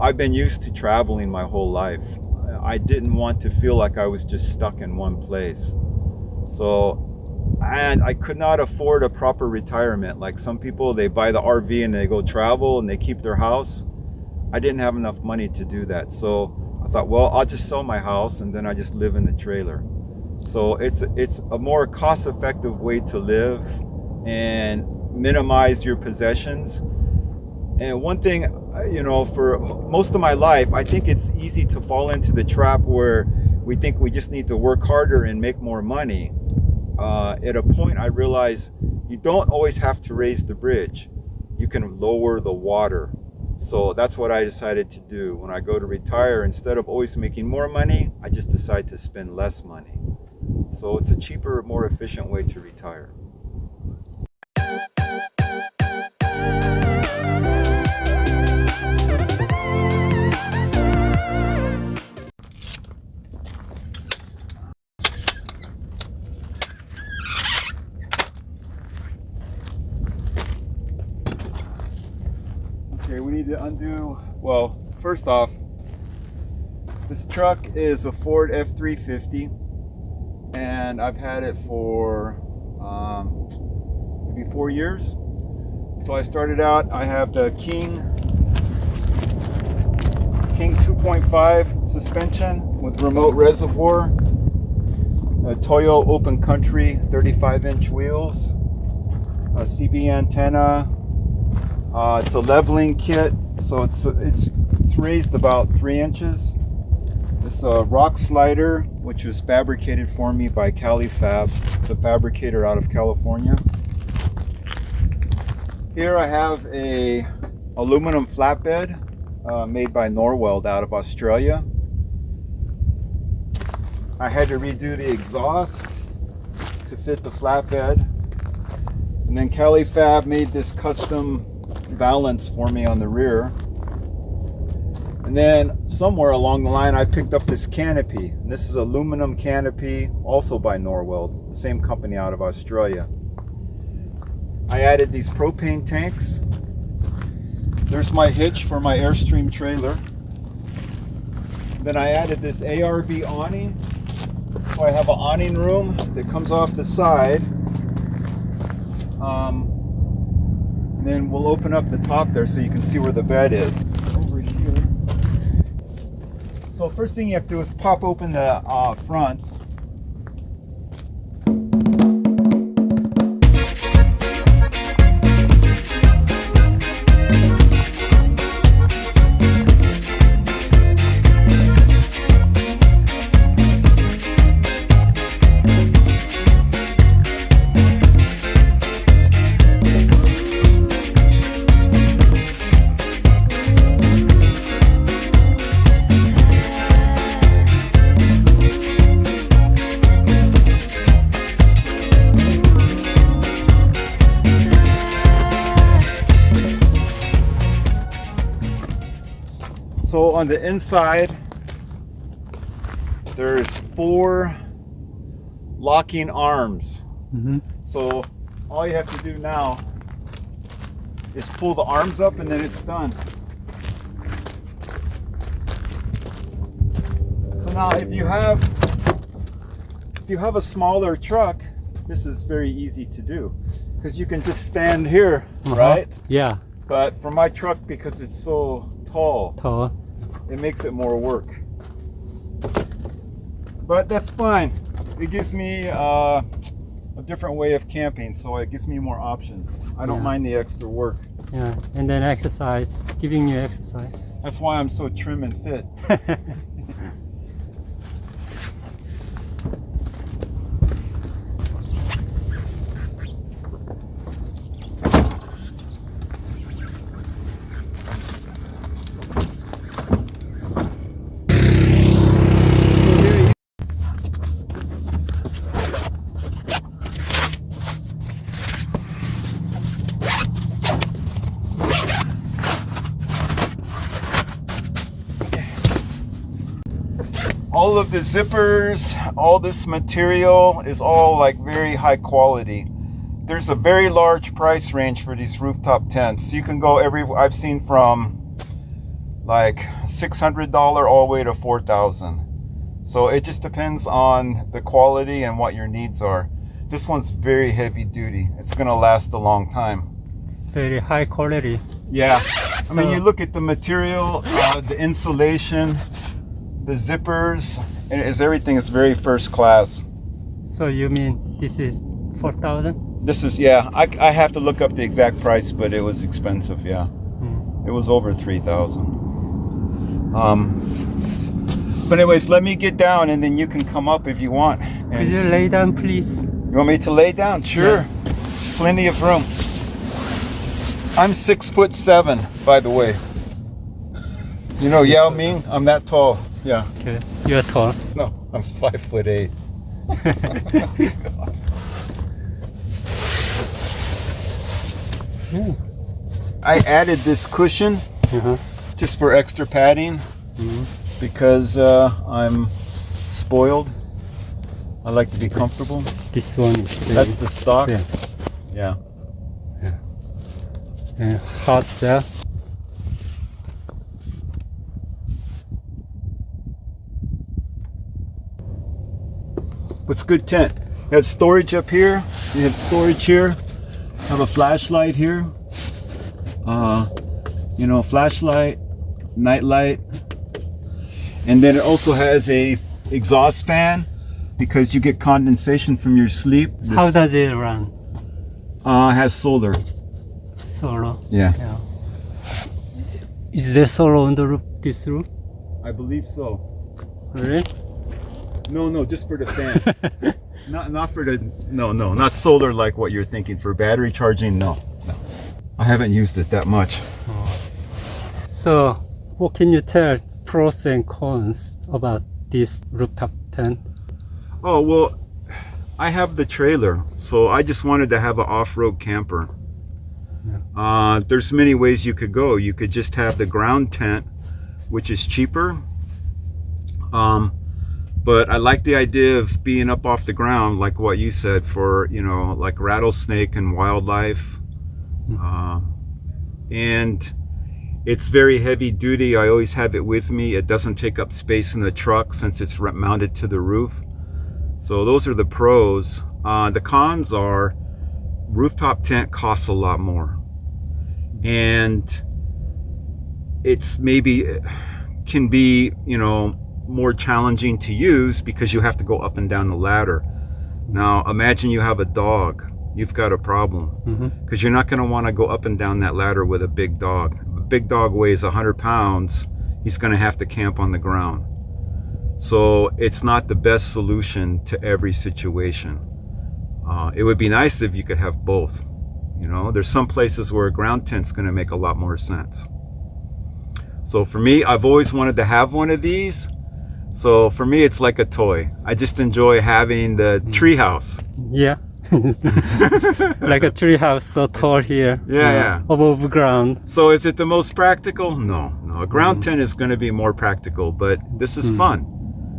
I've been used to traveling my whole life. I didn't want to feel like I was just stuck in one place. So and I could not afford a proper retirement. Like some people, they buy the RV and they go travel and they keep their house. I didn't have enough money to do that. So I thought, well, I'll just sell my house and then I just live in the trailer. So it's, it's a more cost effective way to live and minimize your possessions. And one thing, you know, for most of my life, I think it's easy to fall into the trap where we think we just need to work harder and make more money uh, at a point I realized you don't always have to raise the bridge. You can lower the water. So that's what I decided to do. When I go to retire, instead of always making more money, I just decide to spend less money. So it's a cheaper, more efficient way to retire. Well, first off, this truck is a Ford F-350 and I've had it for um, maybe four years. So I started out, I have the King King 2.5 suspension with remote reservoir, a Toyo Open Country 35 inch wheels, a CB antenna, uh, it's a leveling kit, so it's it's it's raised about three inches. This a rock slider, which was fabricated for me by Cali Fab. It's a fabricator out of California. Here I have a aluminum flatbed uh, made by Norweld out of Australia. I had to redo the exhaust to fit the flatbed. And then Cali Fab made this custom balance for me on the rear. And then somewhere along the line, I picked up this canopy. This is aluminum canopy, also by Norweld, the same company out of Australia. I added these propane tanks. There's my hitch for my Airstream trailer. Then I added this ARB awning. So I have an awning room that comes off the side. Um, and then we'll open up the top there so you can see where the bed is. Over here. So first thing you have to do is pop open the uh, fronts. On the inside, there's four locking arms. Mm -hmm. So all you have to do now is pull the arms up and then it's done. So now if you have if you have a smaller truck, this is very easy to do because you can just stand here, uh -huh. right? Yeah. But for my truck, because it's so tall. Tall. It makes it more work. But that's fine. It gives me uh, a different way of camping, so it gives me more options. I don't yeah. mind the extra work. Yeah, and then exercise, giving you exercise. That's why I'm so trim and fit. all of the zippers, all this material is all like very high quality. There's a very large price range for these rooftop tents. You can go every, I've seen from like $600 all the way to 4000 So it just depends on the quality and what your needs are. This one's very heavy duty. It's gonna last a long time. Very high quality. Yeah. I mean, you look at the material, uh, the insulation, the zippers, and is everything is very first class. So you mean this is 4,000? This is yeah. I, I have to look up the exact price, but it was expensive. Yeah, Mm. it was over three thousand. Um. But anyways, let me get down, and then you can come up if you want. Could you lay down, please? you want me to lay down? Sure. Plenty of room. I'm six foot seven, by the way. You know Yao Ming? I'm that tall. Yeah. Okay. You're tall. No, I'm five foot eight. I added this cushion Uh-huh. just for extra padding Mhm. because uh, I'm spoiled. I like to be comfortable. This one is very, That's the stock. Yeah. Yeah. uh, hot there. What's good tent? You have storage up here. You have storage here. Have a flashlight here. Uh, you know, flashlight, night light, and then it also has a exhaust fan because you get condensation from your sleep. This, How does it run? uh, has solar. Solar. Yeah. Yeah. Is there solar on the roof? This roof? I believe so. Really? No, no, just for the fan. not not for the no, no, not solar like what you're thinking for battery charging. No, no. I haven't used it that much. So, what can you tell pros and cons about this rooftop tent? Oh well, I have the trailer, so I just wanted to have an off-road camper. Uh, there's many ways you could go. You could just have the ground tent, which is cheaper. Um, but I like the idea of being up off the ground, like what you said, for you know, like rattlesnake and wildlife. Uh, and it's very heavy duty. I always have it with me. It doesn't take up space in the truck since it's mounted to the roof. So those are the pros. Uh, the cons are rooftop tent costs a lot more, and it's maybe can be you know more challenging to use because you have to go up and down the ladder. Now imagine you have a dog. You've got a problem hmm because you're not going to want to go up and down that ladder with a big dog. A big dog weighs 100 pounds, he's going to have to camp on the ground. So it's not the best solution to every situation. Uh, it would be nice if you could have both. You know, there's some places where a ground tent's going to make a lot more sense. So for me, I've always wanted to have one of these. So for me, it's like a toy. I just enjoy having the treehouse. Yeah. like a tree house so tall here. Yeah, yeah. Above ground. So is it the most practical? No, no. A ground tent is going to be more practical, but this is Mm. fun.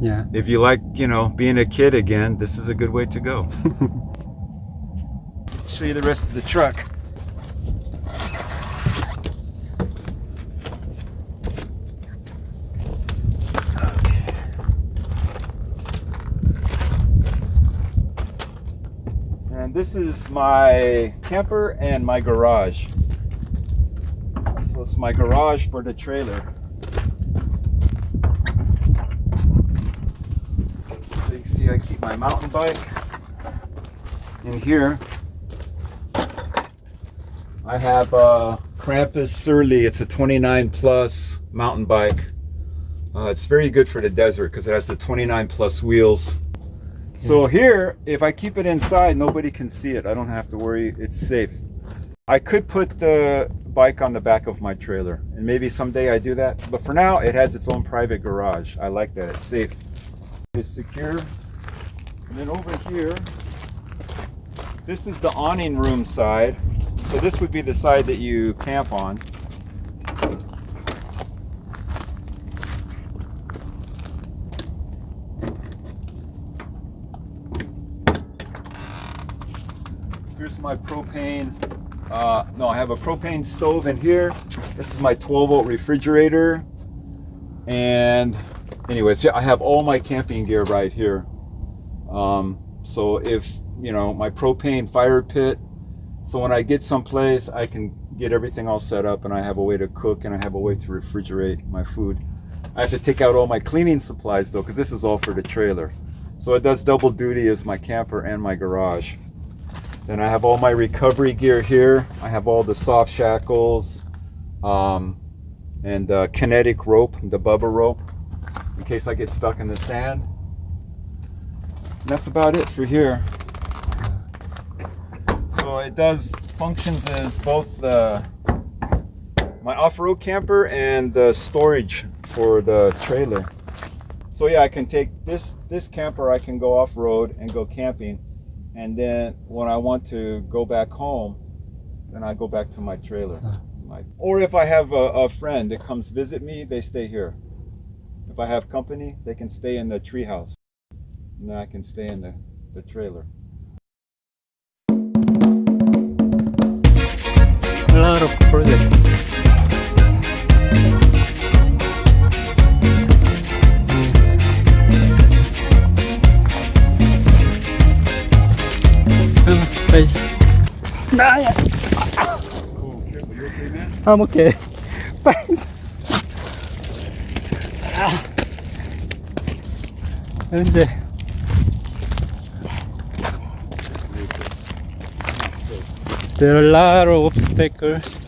Yeah. If you like, you know, being a kid again, this is a good way to go. Show you the rest of the truck. This is my camper and my garage. So it's my garage for the trailer. So you see I keep my mountain bike in here. I have a Krampus Surly. It's a 29 plus mountain bike. Uh, it's very good for the desert because it has the 29 plus wheels. So here, if I keep it inside, nobody can see it. I don't have to worry. It's safe. I could put the bike on the back of my trailer, and maybe someday I do that. But for now, it has its own private garage. I like that. It's safe. It's secure. And then over here, this is the awning room side. So this would be the side that you camp on. Here's my propane. Uh, no, I have a propane stove in here. This is my 12 volt refrigerator. And anyways, yeah, I have all my camping gear right here. Um, so if you know my propane fire pit, so when I get someplace, I can get everything all set up, and I have a way to cook, and I have a way to refrigerate my food. I have to take out all my cleaning supplies though, because this is all for the trailer. So it does double duty as my camper and my garage. Then I have all my recovery gear here. I have all the soft shackles um, and uh, kinetic rope, the Bubba rope, in case I get stuck in the sand. And that's about it for here. So it does functions as both the my off-road camper and the storage for the trailer. So yeah, I can take this this camper. I can go off-road and go camping, and then when I want to go back home, then I go back to my trailer. My, or if I have a, a friend that comes visit me, they stay here. If I have company, they can stay in the treehouse, and then I can stay in the, the trailer. A lot of projects. 아이씨. 나야. I'm okay. Thanks. 아. 근데 There are a lot of obstacles.